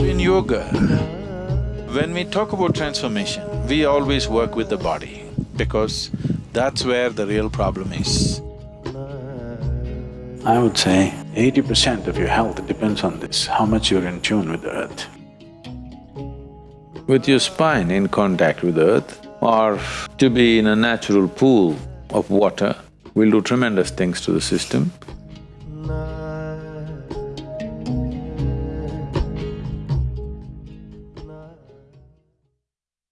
In yoga, when we talk about transformation, we always work with the body because that's where the real problem is. I would say eighty percent of your health depends on this, how much you're in tune with the earth. With your spine in contact with earth or to be in a natural pool of water, will do tremendous things to the system.